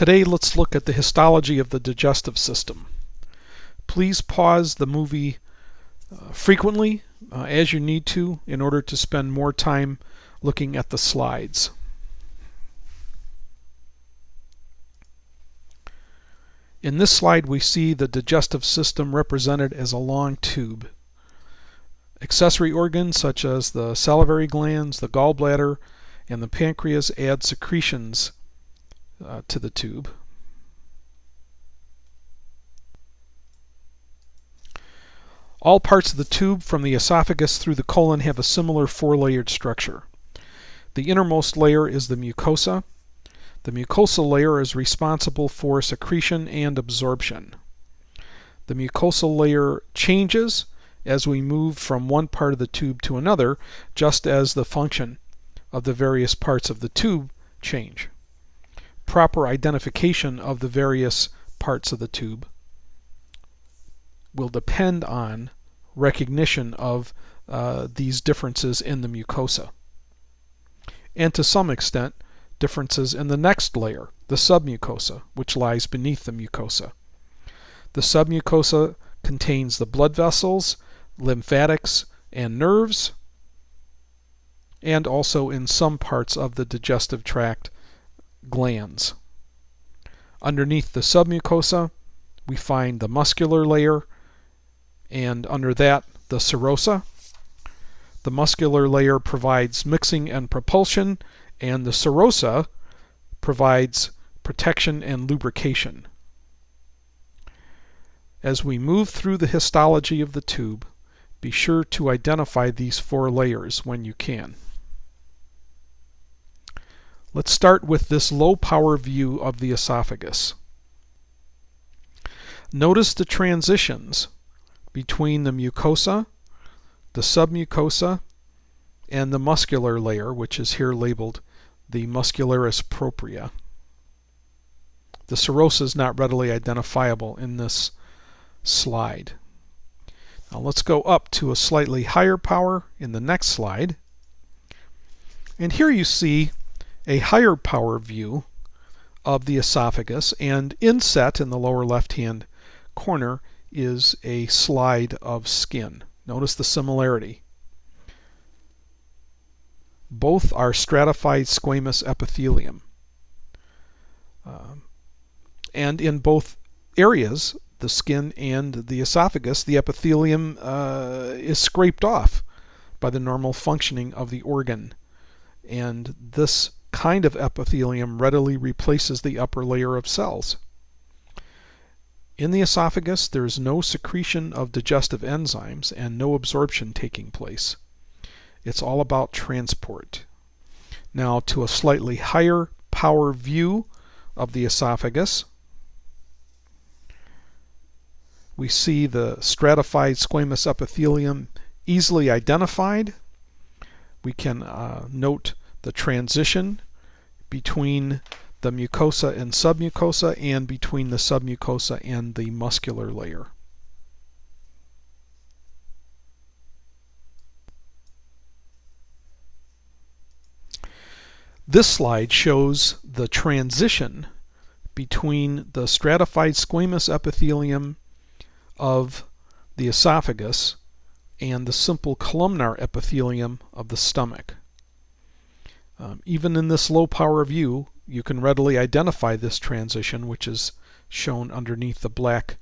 Today let's look at the histology of the digestive system. Please pause the movie uh, frequently uh, as you need to in order to spend more time looking at the slides. In this slide we see the digestive system represented as a long tube. Accessory organs such as the salivary glands, the gallbladder, and the pancreas add secretions uh, to the tube. All parts of the tube from the esophagus through the colon have a similar four-layered structure. The innermost layer is the mucosa. The mucosal layer is responsible for secretion and absorption. The mucosal layer changes as we move from one part of the tube to another, just as the function of the various parts of the tube change proper identification of the various parts of the tube will depend on recognition of uh, these differences in the mucosa. And to some extent, differences in the next layer, the submucosa, which lies beneath the mucosa. The submucosa contains the blood vessels, lymphatics, and nerves, and also in some parts of the digestive tract, glands. Underneath the submucosa, we find the muscular layer, and under that, the serosa. The muscular layer provides mixing and propulsion, and the serosa provides protection and lubrication. As we move through the histology of the tube, be sure to identify these four layers when you can. Let's start with this low power view of the esophagus. Notice the transitions between the mucosa, the submucosa, and the muscular layer, which is here labeled the muscularis propria. The serosa is not readily identifiable in this slide. Now let's go up to a slightly higher power in the next slide. And here you see a higher power view of the esophagus and inset in the lower left hand corner is a slide of skin. Notice the similarity. Both are stratified squamous epithelium. Um, and in both areas, the skin and the esophagus, the epithelium uh, is scraped off by the normal functioning of the organ. And this kind of epithelium readily replaces the upper layer of cells. In the esophagus, there is no secretion of digestive enzymes and no absorption taking place. It's all about transport. Now to a slightly higher power view of the esophagus, we see the stratified squamous epithelium easily identified. We can uh, note the transition between the mucosa and submucosa and between the submucosa and the muscular layer. This slide shows the transition between the stratified squamous epithelium of the esophagus and the simple columnar epithelium of the stomach. Um, even in this low power view, you can readily identify this transition, which is shown underneath the black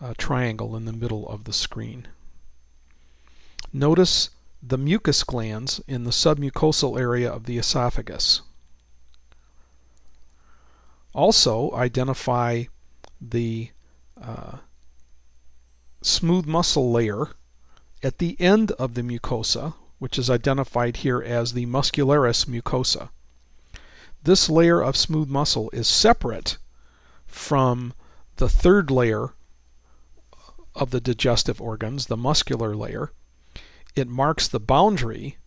uh, triangle in the middle of the screen. Notice the mucus glands in the submucosal area of the esophagus. Also identify the uh, smooth muscle layer at the end of the mucosa, which is identified here as the muscularis mucosa. This layer of smooth muscle is separate from the third layer of the digestive organs, the muscular layer. It marks the boundary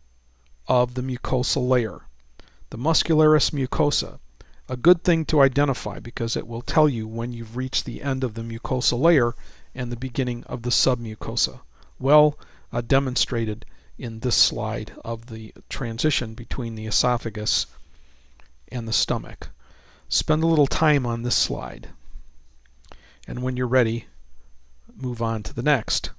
of the mucosal layer, the muscularis mucosa. A good thing to identify because it will tell you when you've reached the end of the mucosal layer and the beginning of the submucosa. Well uh, demonstrated in this slide of the transition between the esophagus and the stomach. spend a little time on this slide. And when you're ready, move on to the next.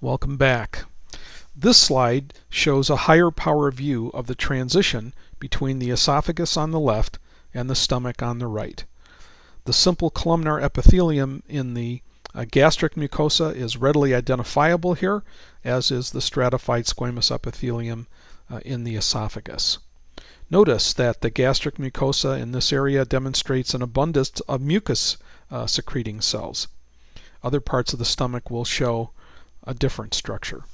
Welcome back. This slide shows a higher power view of the transition between the esophagus on the left and the stomach on the right. The simple columnar epithelium in the uh, gastric mucosa is readily identifiable here, as is the stratified squamous epithelium uh, in the esophagus. Notice that the gastric mucosa in this area demonstrates an abundance of mucus uh, secreting cells. Other parts of the stomach will show a different structure.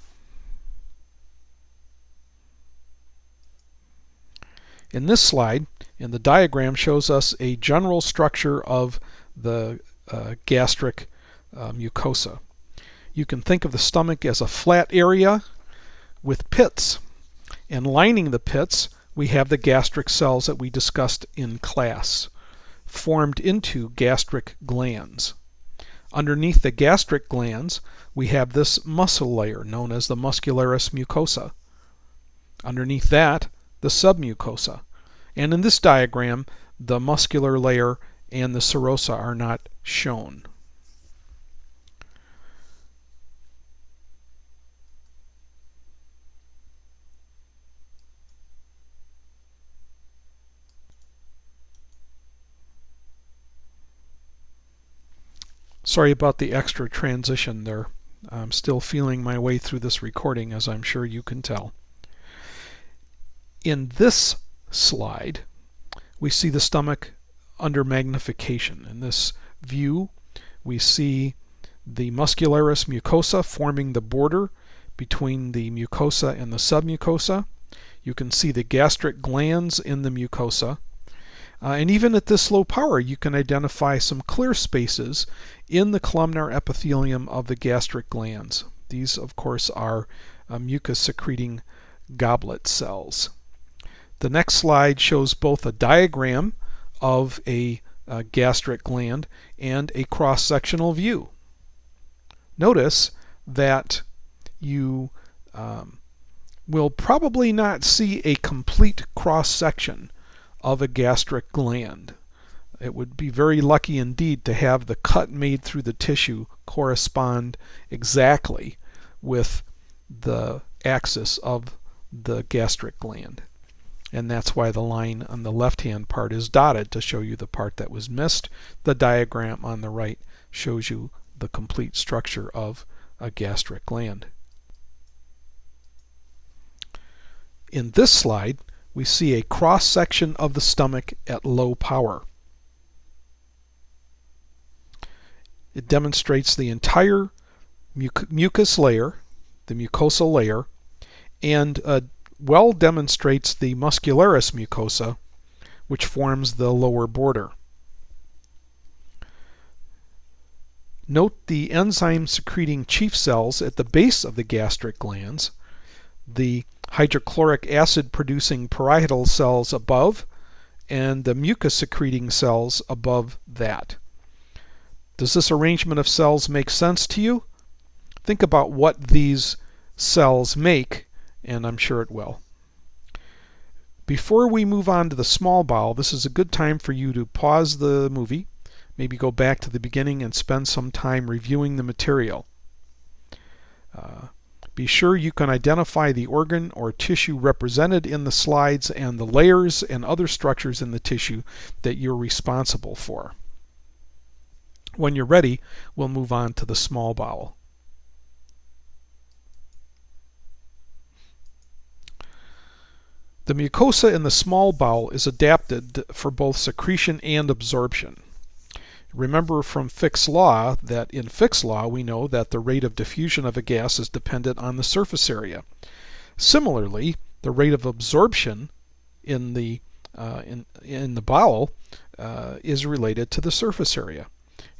In this slide, in the diagram shows us a general structure of the uh, gastric uh, mucosa. You can think of the stomach as a flat area with pits. And lining the pits, we have the gastric cells that we discussed in class, formed into gastric glands. Underneath the gastric glands, we have this muscle layer known as the muscularis mucosa. Underneath that, the submucosa. And in this diagram, the muscular layer and the serosa are not shown. Sorry about the extra transition there. I'm still feeling my way through this recording as I'm sure you can tell. In this slide we see the stomach under magnification. In this view we see the muscularis mucosa forming the border between the mucosa and the submucosa. You can see the gastric glands in the mucosa uh, and even at this low power, you can identify some clear spaces in the columnar epithelium of the gastric glands. These, of course, are uh, mucus secreting goblet cells. The next slide shows both a diagram of a uh, gastric gland and a cross-sectional view. Notice that you um, will probably not see a complete cross-section of a gastric gland. It would be very lucky indeed to have the cut made through the tissue correspond exactly with the axis of the gastric gland. And that's why the line on the left-hand part is dotted to show you the part that was missed. The diagram on the right shows you the complete structure of a gastric gland. In this slide, we see a cross section of the stomach at low power. It demonstrates the entire muc mucus layer, the mucosal layer, and uh, well demonstrates the muscularis mucosa, which forms the lower border. Note the enzyme secreting chief cells at the base of the gastric glands, the hydrochloric acid producing parietal cells above and the mucus secreting cells above that. Does this arrangement of cells make sense to you? Think about what these cells make and I'm sure it will. Before we move on to the small bowel, this is a good time for you to pause the movie, maybe go back to the beginning and spend some time reviewing the material. Uh, be sure you can identify the organ or tissue represented in the slides and the layers and other structures in the tissue that you're responsible for. When you're ready, we'll move on to the small bowel. The mucosa in the small bowel is adapted for both secretion and absorption. Remember from Fick's law that in Fick's law we know that the rate of diffusion of a gas is dependent on the surface area. Similarly, the rate of absorption in the uh, in, in the bowel uh, is related to the surface area.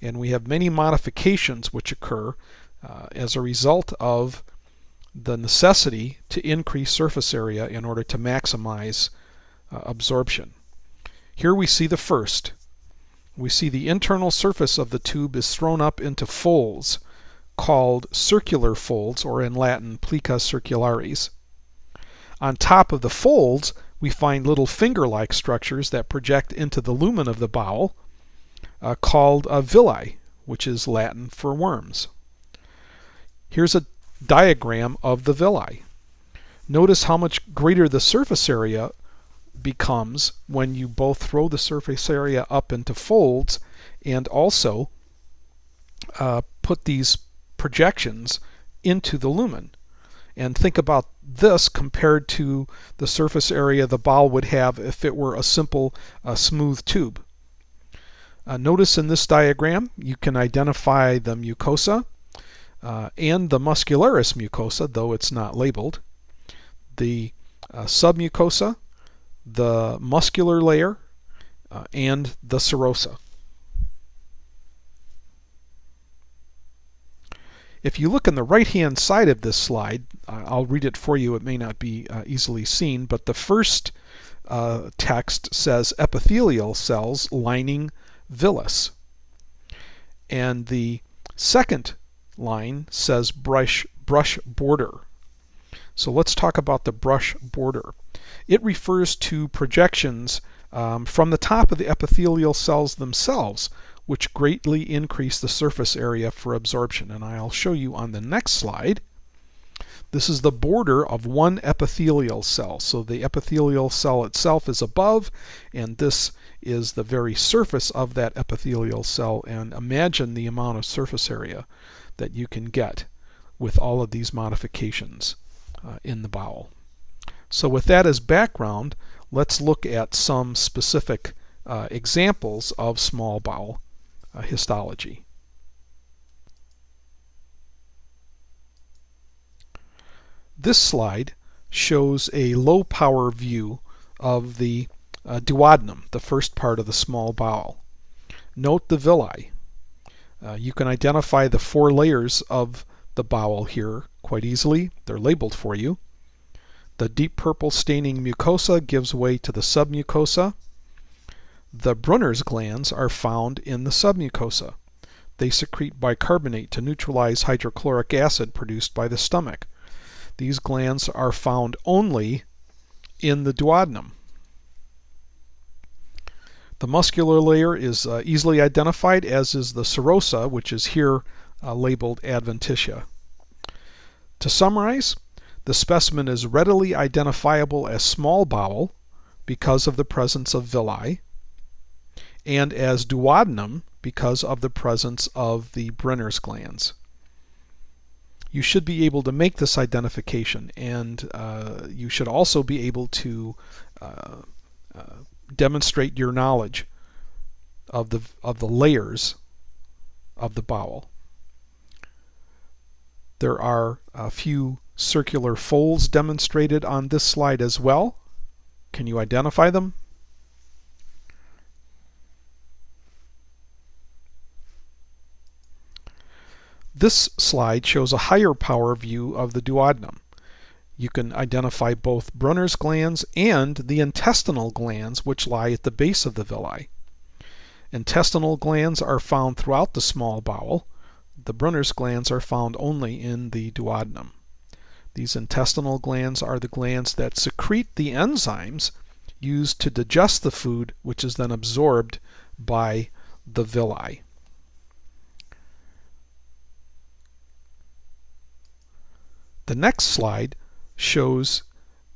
And we have many modifications which occur uh, as a result of the necessity to increase surface area in order to maximize uh, absorption. Here we see the first, we see the internal surface of the tube is thrown up into folds called circular folds, or in Latin, plica circularis. On top of the folds, we find little finger-like structures that project into the lumen of the bowel uh, called villi, which is Latin for worms. Here's a diagram of the villi. Notice how much greater the surface area becomes when you both throw the surface area up into folds and also uh, put these projections into the lumen. And think about this compared to the surface area the ball would have if it were a simple uh, smooth tube. Uh, notice in this diagram you can identify the mucosa uh, and the muscularis mucosa, though it's not labeled, the uh, submucosa, the muscular layer, uh, and the serosa. If you look on the right hand side of this slide, I'll read it for you, it may not be uh, easily seen, but the first uh, text says epithelial cells lining villus. And the second line says brush, brush border. So let's talk about the brush border. It refers to projections um, from the top of the epithelial cells themselves which greatly increase the surface area for absorption. And I'll show you on the next slide. This is the border of one epithelial cell. So the epithelial cell itself is above, and this is the very surface of that epithelial cell. And imagine the amount of surface area that you can get with all of these modifications uh, in the bowel. So with that as background, let's look at some specific uh, examples of small bowel uh, histology. This slide shows a low power view of the uh, duodenum, the first part of the small bowel. Note the villi. Uh, you can identify the four layers of the bowel here quite easily. They're labeled for you. The deep purple staining mucosa gives way to the submucosa. The Brunner's glands are found in the submucosa. They secrete bicarbonate to neutralize hydrochloric acid produced by the stomach. These glands are found only in the duodenum. The muscular layer is uh, easily identified as is the serosa, which is here uh, labeled adventitia. To summarize, the specimen is readily identifiable as small bowel because of the presence of villi and as duodenum because of the presence of the Brunner's glands. You should be able to make this identification and uh, you should also be able to uh, uh, demonstrate your knowledge of the, of the layers of the bowel. There are a few circular folds demonstrated on this slide as well. Can you identify them? This slide shows a higher power view of the duodenum. You can identify both Brunner's glands and the intestinal glands which lie at the base of the villi. Intestinal glands are found throughout the small bowel. The Brunner's glands are found only in the duodenum. These intestinal glands are the glands that secrete the enzymes used to digest the food which is then absorbed by the villi. The next slide shows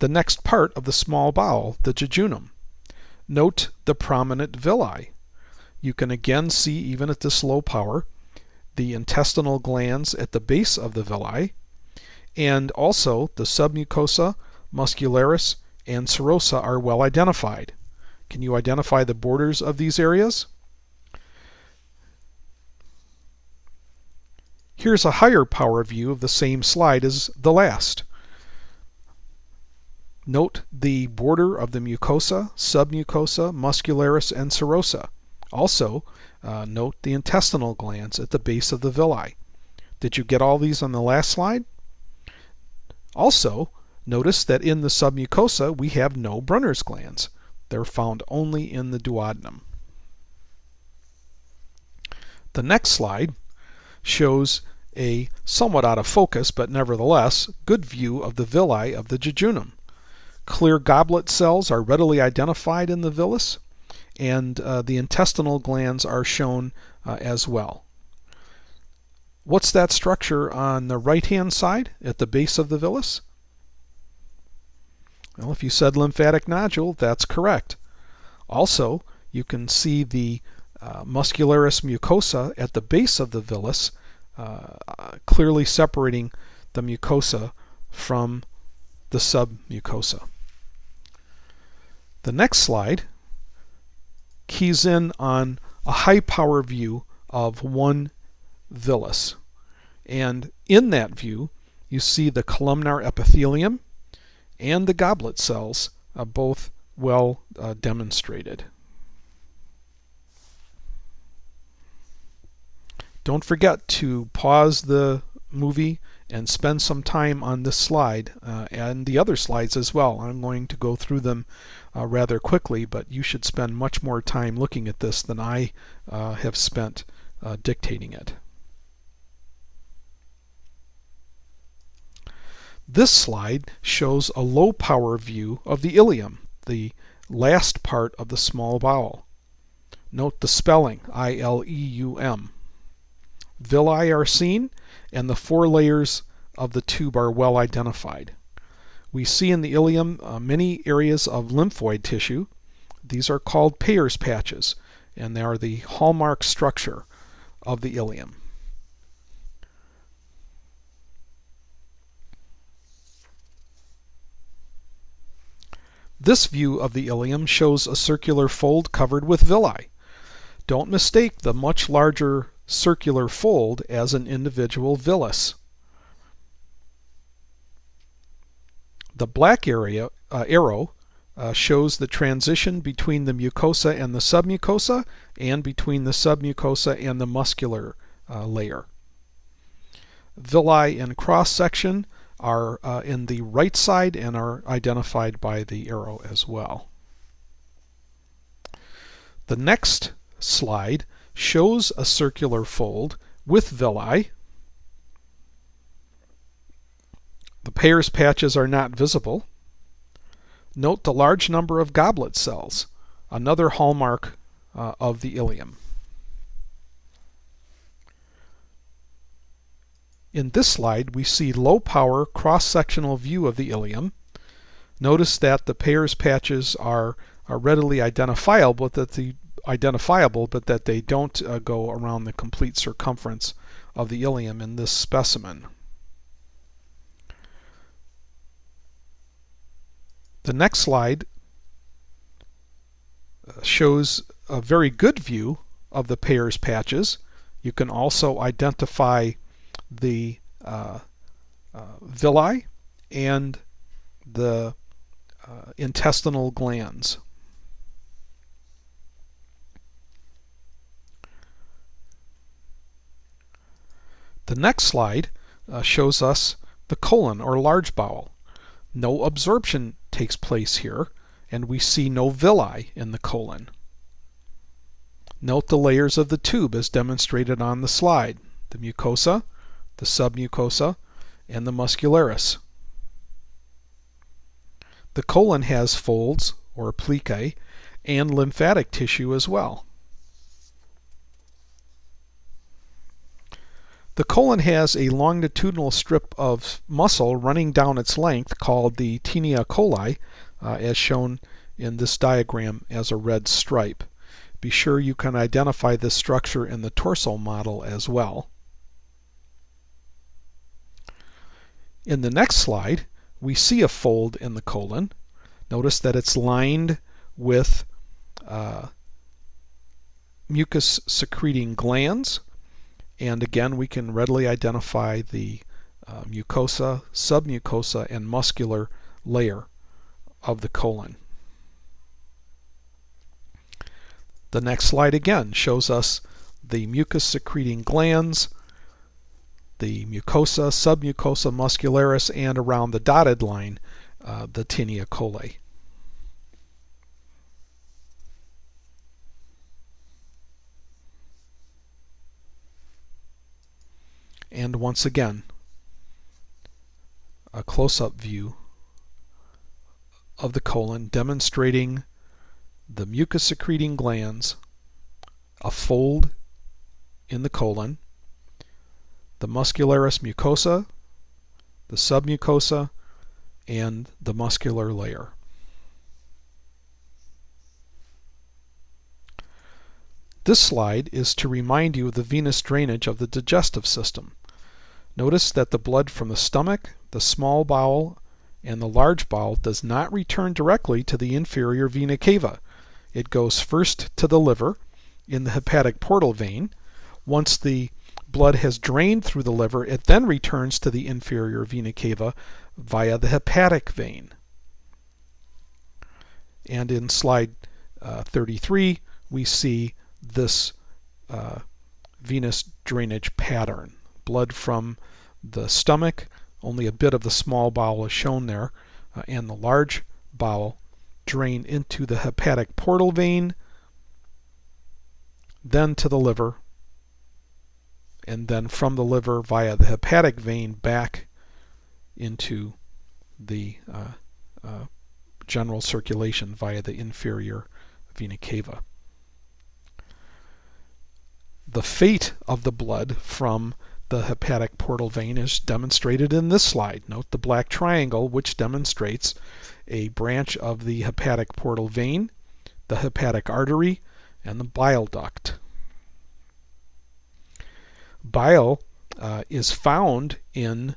the next part of the small bowel, the jejunum. Note the prominent villi. You can again see, even at this low power, the intestinal glands at the base of the villi, and also the submucosa, muscularis, and serosa are well identified. Can you identify the borders of these areas? Here's a higher power view of the same slide as the last. Note the border of the mucosa, submucosa, muscularis, and serosa. Also, uh, note the intestinal glands at the base of the villi. Did you get all these on the last slide? Also, notice that in the submucosa we have no Brunner's glands. They're found only in the duodenum. The next slide shows a somewhat out of focus, but nevertheless good view of the villi of the jejunum. clear goblet cells are readily identified in the villus, and uh, the intestinal glands are shown uh, as well. What's that structure on the right hand side at the base of the villus? Well, if you said lymphatic nodule, that's correct. Also, you can see the uh, muscularis mucosa at the base of the villus, uh, clearly separating the mucosa from the submucosa. The next slide keys in on a high power view of one villus. And in that view, you see the columnar epithelium and the goblet cells uh, both well uh, demonstrated. Don't forget to pause the movie and spend some time on this slide uh, and the other slides as well. I'm going to go through them uh, rather quickly, but you should spend much more time looking at this than I uh, have spent uh, dictating it. This slide shows a low power view of the ileum, the last part of the small bowel. Note the spelling, I-L-E-U-M. Villi are seen and the four layers of the tube are well identified. We see in the ileum uh, many areas of lymphoid tissue. These are called Peyer's patches and they are the hallmark structure of the ileum. This view of the ileum shows a circular fold covered with villi. Don't mistake the much larger circular fold as an individual villus. The black area uh, arrow uh, shows the transition between the mucosa and the submucosa and between the submucosa and the muscular uh, layer. Villi in cross section are uh, in the right side and are identified by the arrow as well. The next slide shows a circular fold with villi. The Peyer's patches are not visible. Note the large number of goblet cells, another hallmark uh, of the ileum. In this slide, we see low power cross-sectional view of the ileum. Notice that the Peyer's patches are, are readily identifiable, but that the identifiable, but that they don't uh, go around the complete circumference of the ileum in this specimen. The next slide uh, shows a very good view of the Peyer's patches. You can also identify the uh, uh, villi and the uh, intestinal glands. The next slide uh, shows us the colon or large bowel. No absorption takes place here and we see no villi in the colon. Note the layers of the tube as demonstrated on the slide. The mucosa, the submucosa, and the muscularis. The colon has folds, or plicae, and lymphatic tissue as well. The colon has a longitudinal strip of muscle running down its length called the taenia coli, uh, as shown in this diagram as a red stripe. Be sure you can identify this structure in the torso model as well. In the next slide, we see a fold in the colon. Notice that it's lined with uh, mucus secreting glands. And again, we can readily identify the uh, mucosa, submucosa, and muscular layer of the colon. The next slide again shows us the mucus secreting glands, the mucosa, submucosa muscularis, and around the dotted line, uh, the taenia coli. And once again, a close-up view of the colon demonstrating the mucus secreting glands, a fold in the colon, the muscularis mucosa, the submucosa, and the muscular layer. This slide is to remind you of the venous drainage of the digestive system. Notice that the blood from the stomach, the small bowel, and the large bowel does not return directly to the inferior vena cava. It goes first to the liver in the hepatic portal vein. Once the blood has drained through the liver, it then returns to the inferior vena cava via the hepatic vein. And in slide uh, 33, we see this uh, venous drainage pattern. Blood from the stomach, only a bit of the small bowel is shown there, uh, and the large bowel drain into the hepatic portal vein, then to the liver, and then from the liver via the hepatic vein back into the uh, uh, general circulation via the inferior vena cava the fate of the blood from the hepatic portal vein is demonstrated in this slide. Note the black triangle which demonstrates a branch of the hepatic portal vein, the hepatic artery, and the bile duct. Bile uh, is found in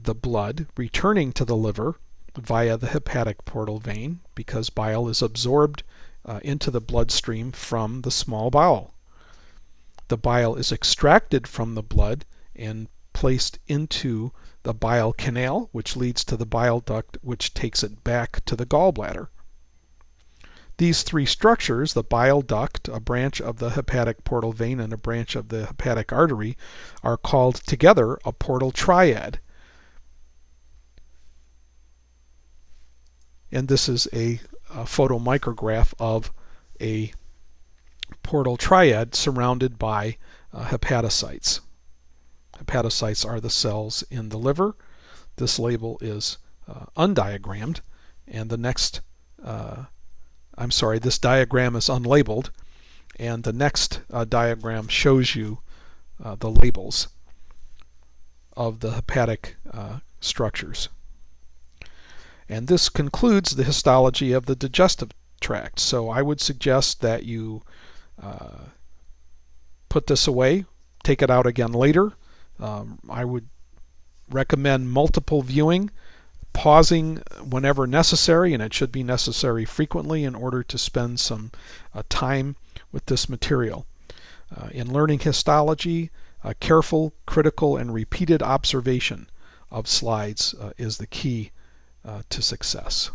the blood returning to the liver via the hepatic portal vein because bile is absorbed uh, into the bloodstream from the small bowel the bile is extracted from the blood and placed into the bile canal, which leads to the bile duct, which takes it back to the gallbladder. These three structures, the bile duct, a branch of the hepatic portal vein, and a branch of the hepatic artery, are called together a portal triad. And this is a, a photomicrograph of a portal triad surrounded by uh, hepatocytes. Hepatocytes are the cells in the liver. This label is uh, undiagrammed, and the next, uh, I'm sorry, this diagram is unlabeled, and the next uh, diagram shows you uh, the labels of the hepatic uh, structures. And this concludes the histology of the digestive tract. So I would suggest that you uh, put this away, take it out again later. Um, I would recommend multiple viewing, pausing whenever necessary, and it should be necessary frequently in order to spend some uh, time with this material. Uh, in learning histology, careful, critical, and repeated observation of slides uh, is the key uh, to success.